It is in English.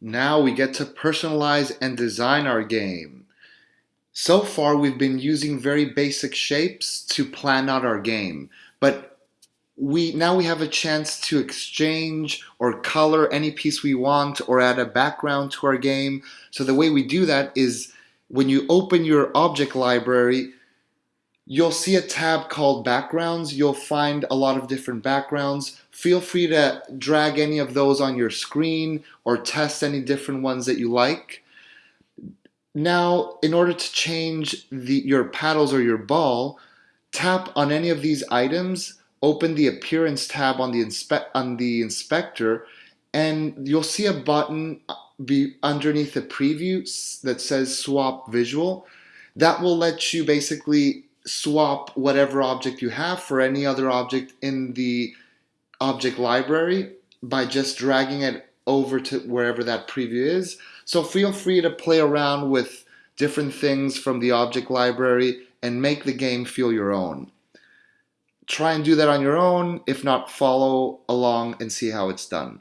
Now we get to personalize and design our game. So far we've been using very basic shapes to plan out our game, but we now we have a chance to exchange or color any piece we want or add a background to our game. So the way we do that is when you open your object library, you'll see a tab called backgrounds. You'll find a lot of different backgrounds. Feel free to drag any of those on your screen or test any different ones that you like. Now, in order to change the, your paddles or your ball, tap on any of these items, open the appearance tab on the, inspe on the inspector, and you'll see a button uh, be underneath the preview that says swap visual. That will let you basically swap whatever object you have for any other object in the object library by just dragging it over to wherever that preview is. So feel free to play around with different things from the object library and make the game feel your own. Try and do that on your own. If not, follow along and see how it's done.